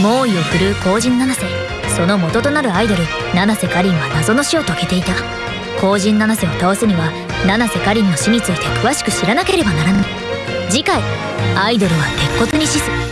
猛威を振るう後人七瀬。その元となるアイドル七瀬かりんは謎の死を遂げていた。後人七瀬を倒すには七瀬かりんの死について詳しく知らなければならない次回アイドルは鉄骨に死す。